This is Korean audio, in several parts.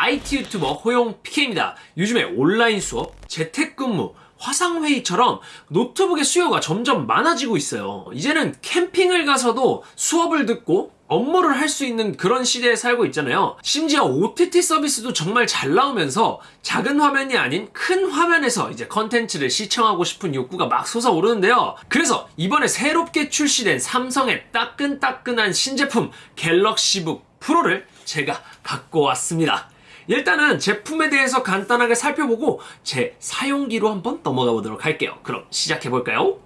IT 유튜버 호용 PK입니다. 요즘에 온라인 수업, 재택근무, 화상회의처럼 노트북의 수요가 점점 많아지고 있어요. 이제는 캠핑을 가서도 수업을 듣고 업무를 할 수 있는 그런 시대에 살고 있잖아요. 심지어 OTT 서비스도 정말 잘 나오면서 작은 화면이 아닌 큰 화면에서 이제 컨텐츠를 시청하고 싶은 욕구가 막 솟아오르는데요. 그래서 이번에 새롭게 출시된 삼성의 따끈따끈한 신제품 갤럭시북 프로를 제가 갖고 왔습니다. 일단은 제품에 대해서 간단하게 살펴보고 제 사용기로 한번 넘어가 보도록 할게요. 그럼 시작해 볼까요?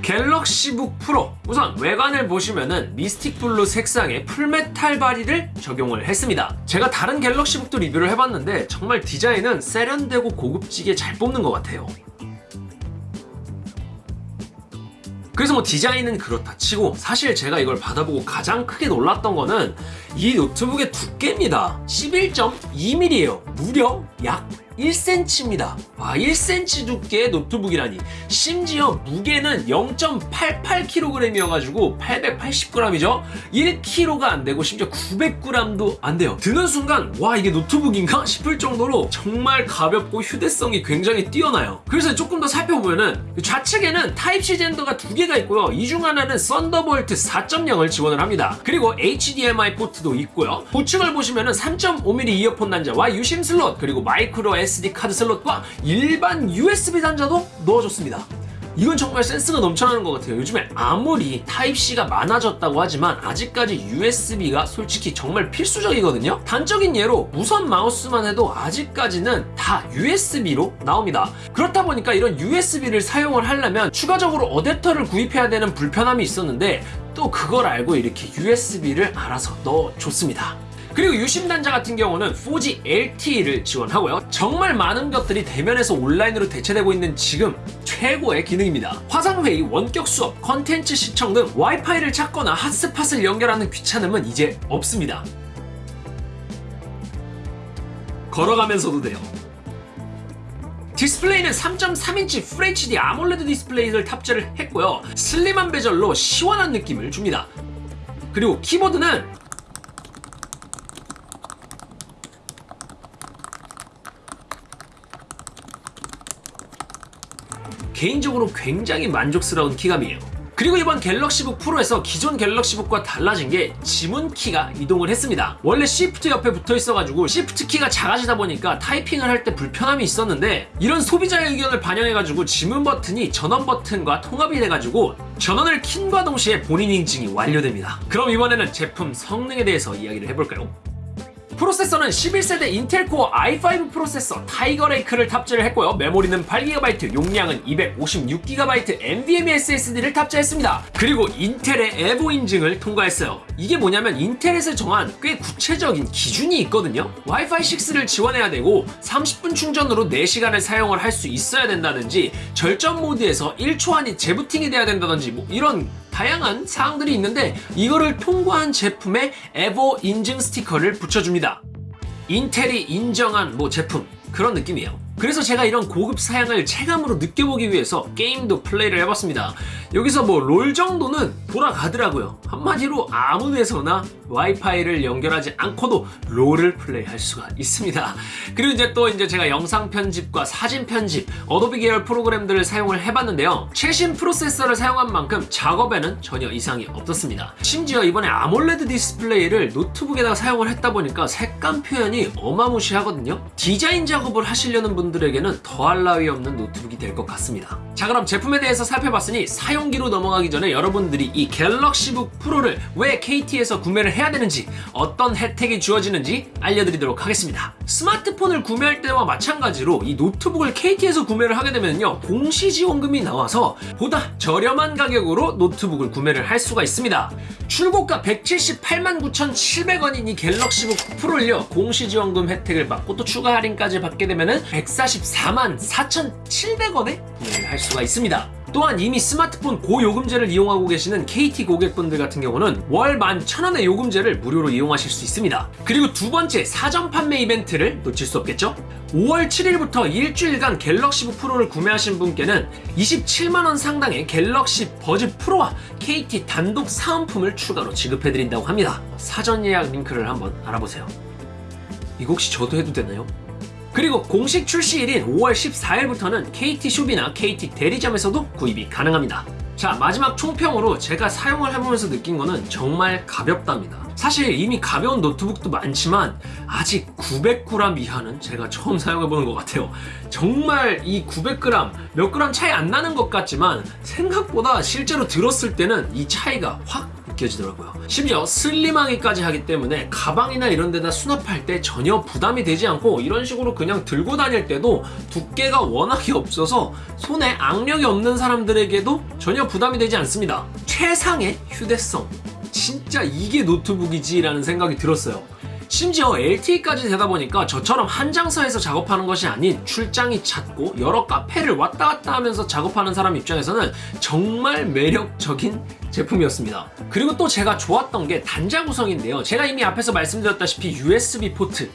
갤럭시북 프로 우선 외관을 보시면은 mystic blue 색상의 full metal body를 적용을 했습니다 제가 다른 갤럭시북도 리뷰를 해봤는데 정말 디자인은 세련되고 고급지게 잘 뽑는 것 같아요 그래서 뭐 디자인은 그렇다 치고 사실 제가 이걸 받아보고 가장 크게 놀랐던 거는 이 노트북의 두께입니다 11.2mm예요 무려 약 1cm입니다. 와, 1cm 두께의 노트북이라니. 심지어 무게는 0.88kg이어가지고 880g이죠? 1kg가 안 되고 심지어 900g도 안 돼요. 드는 순간 와 이게 노트북인가 싶을 정도로 정말 가볍고 휴대성이 굉장히 뛰어나요. 그래서 조금 더 살펴보면은 좌측에는 타입C 젠더가 두 개가 있고요. 이 중 하나는 썬더볼트 4.0을 지원을 합니다. 그리고 HDMI 포트도 있고요. 우측을 보시면 은 3.5mm 이어폰 단자와 유심 슬롯 그리고 마이크로 SD 카드 슬롯과 일반 USB 단자도 넣어줬습니다. 이건 정말 센스가 넘쳐나는 것 같아요. 요즘에 아무리 타입C가 많아졌다고 하지만 아직까지 USB가 솔직히 정말 필수적이거든요. 단적인 예로 무선 마우스만 해도 아직까지는 다 USB로 나옵니다. 그렇다 보니까 이런 USB를 사용을 하려면 추가적으로 어댑터를 구입해야 되는 불편함이 있었는데 또 그걸 알고 이렇게 USB를 알아서 넣어줬습니다. 그리고 유심 단자 같은 경우는 4G LTE를 지원하고요. 정말 많은 것들이 대면에서 온라인으로 대체되고 있는 지금 최고의 기능입니다. 화상회의, 원격 수업, 컨텐츠 시청 등 와이파이를 찾거나 핫스팟을 연결하는 귀찮음은 이제 없습니다. 걸어가면서도 돼요. 디스플레이는 3.3인치 FHD 아몰레드 디스플레이를 탑재를 했고요. 슬림한 베젤로 시원한 느낌을 줍니다. 그리고 키보드는 개인적으로 굉장히 만족스러운 키감이에요. 그리고 이번 갤럭시북 프로에서 기존 갤럭시북과 달라진 게 지문 키가 이동을 했습니다. 원래 시프트 옆에 붙어 있어가지고 시프트 키가 작아지다 보니까 타이핑을 할 때 불편함이 있었는데 이런 소비자의 의견을 반영해가지고 지문 버튼이 전원 버튼과 통합이 돼가지고 전원을 킴과 동시에 본인 인증이 완료됩니다. 그럼 이번에는 제품 성능에 대해서 이야기를 해볼까요? 프로세서는 11세대 인텔 코어 i5 프로세서 타이거 레이크를 탑재를 했고요. 메모리는 8GB, 용량은 256GB NVMe SSD를 탑재했습니다. 그리고 인텔의 에보 인증을 통과했어요. 이게 뭐냐면 인텔에서 정한 꽤 구체적인 기준이 있거든요. 와이파이 6를 지원해야 되고 30분 충전으로 4시간을 사용을 할 수 있어야 된다든지 절전 모드에서 1초 안에 재부팅이 돼야 된다든지 뭐 이런 다양한 사항들이 있는데 이거를 통과한 제품에 에보 인증 스티커를 붙여줍니다. 인텔이 인정한 뭐 제품 그런 느낌이에요. 그래서 제가 이런 고급 사양을 체감으로 느껴보기 위해서 게임도 플레이를 해봤습니다. 여기서 뭐 롤 정도는 돌아가더라고요. 한마디로 아무 데서나 와이파이를 연결하지 않고도 롤을 플레이할 수가 있습니다. 그리고 이제 또 이제 제가 영상 편집과 사진 편집, 어도비 계열 프로그램들을 사용을 해봤는데요. 최신 프로세서를 사용한 만큼 작업에는 전혀 이상이 없었습니다. 심지어 이번에 아몰레드 디스플레이를 노트북에다가 사용을 했다 보니까 색감 표현이 어마무시하거든요. 디자인 작업을 하시려는 분 분들에게는 더할 나위 없는 노트북이 될 것 같습니다. 자 그럼 제품에 대해서 살펴봤으니 사용기로 넘어가기 전에 여러분들이 이 갤럭시북 프로를 왜 KT에서 구매를 해야 되는지 어떤 혜택이 주어지는지 알려드리도록 하겠습니다. 스마트폰을 구매할 때와 마찬가지로 이 노트북을 KT에서 구매를 하게 되면요 공시지원금이 나와서 보다 저렴한 가격으로 노트북을 구매를 할 수가 있습니다. 출고가 178만 9,700원인 이 갤럭시북 프로를요 공시지원금 혜택을 받고 또 추가 할인까지 받게 되면 은 144만 4,700원에 구매를 할 수가 있습니다. 또한 이미 스마트폰 고요금제를 이용하고 계시는 KT 고객분들 같은 경우는 월 11,000원의 요금제를 무료로 이용하실 수 있습니다. 그리고 두 번째 사전 판매 이벤트를 놓칠 수 없겠죠? 5월 7일부터 일주일간 갤럭시북 프로를 구매하신 분께는 27만원 상당의 갤럭시 버즈 프로와 KT 단독 사은품을 추가로 지급해드린다고 합니다. 사전 예약 링크를 한번 알아보세요. 이거 혹시 저도 해도 되나요? 그리고 공식 출시일인 5월 14일부터는 KT 숍이나 KT 대리점에서도 구입이 가능합니다. 자, 마지막 총평으로 제가 사용을 해보면서 느낀 거는 정말 가볍답니다. 사실 이미 가벼운 노트북도 많지만 아직 900g 이하는 제가 처음 사용해보는 것 같아요. 정말 이 900g, 몇 g 차이 안 나는 것 같지만 생각보다 실제로 들었을 때는 이 차이가 확 느껴지더라고요. 심지어 슬림하기까지 하기 때문에 가방이나 이런 데다 수납할 때 전혀 부담이 되지 않고 이런 식으로 그냥 들고 다닐 때도 두께가 워낙에 없어서 손에 악력이 없는 사람들에게도 전혀 부담이 되지 않습니다. 최상의 휴대성. 진짜 이게 노트북이지 라는 생각이 들었어요. 심지어 LTE까지 되다 보니까 저처럼 한 장소에서 작업하는 것이 아닌 출장이 잦고 여러 카페를 왔다 갔다 하면서 작업하는 사람 입장에서는 정말 매력적인 제품이었습니다. 그리고 또 제가 좋았던 게 단자 구성인데요. 제가 이미 앞에서 말씀드렸다시피 USB 포트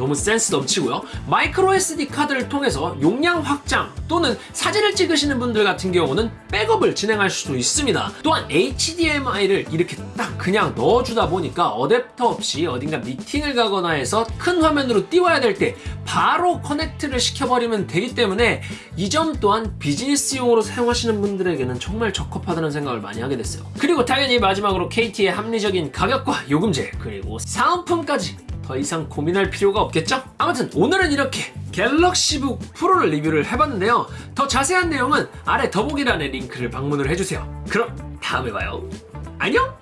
너무 센스 넘치고요. 마이크로 SD 카드를 통해서 용량 확장 또는 사진을 찍으시는 분들 같은 경우는 백업을 진행할 수도 있습니다. 또한 HDMI를 이렇게 딱 그냥 넣어주다 보니까 어댑터 없이 어딘가 미팅을 가거나 해서 큰 화면으로 띄워야 될 때 바로 커넥트를 시켜버리면 되기 때문에 이 점 또한 비즈니스용으로 사용하시는 분들에게는 정말 적합하다는 생각을 많이 하게 됐어요. 그리고 당연히 마지막으로 KT의 합리적인 가격과 요금제 그리고 사은품까지 더 이상 고민할 필요가 없겠죠? 아무튼 오늘은 이렇게 갤럭시북 프로를 리뷰를 해봤는데요. 더 자세한 내용은 아래 더보기란에 링크를 방문을 해주세요. 그럼 다음에 봐요. 안녕!